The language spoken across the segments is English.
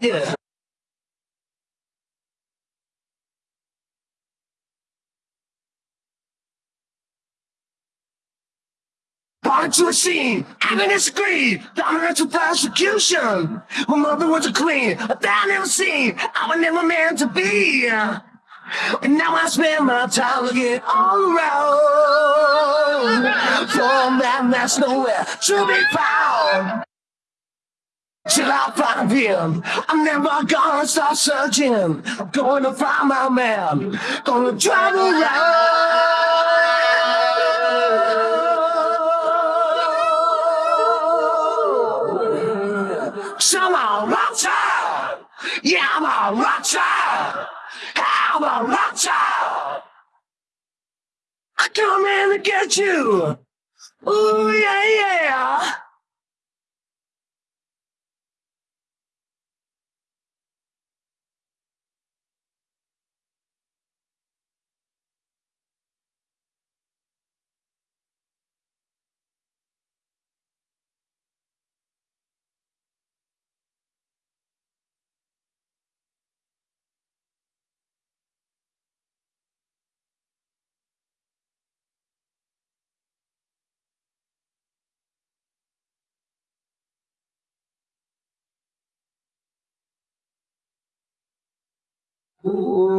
Yeah. Punch machine, having a screen, dominance of persecution. My mother was a queen, a thing never seen, I was never meant to be. And now I spend my time looking all around for a man that's nowhere to be found. Till I find him, I'm never gonna stop searching. I'm to find my man, gonna drive around. So I'm a rock yeah, I'm a rock. I'm a rock. I come in to get you. Ooh, yeah. Ooh.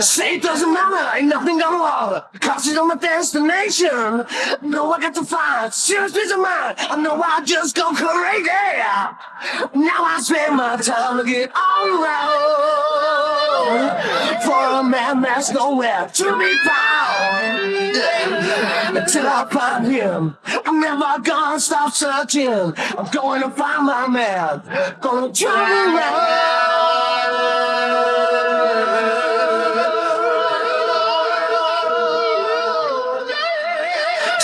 Say it doesn't matter, ain't nothing gonna bother. Cause it's on my destination. No, I got to find serious peace of mind. I know I just go crazy. Now I spend my time looking all around for a man that's nowhere to be found. Until I find him, I'm never gonna stop searching. I'm going to find my man, gonna turn around.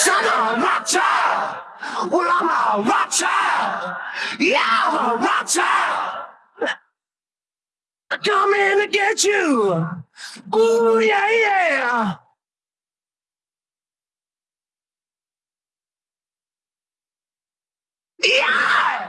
Son of a child. Well, I'm a rock. Yeah, I'm a rock child. Come in to get you. Ooh, yeah, yeah. Yeah!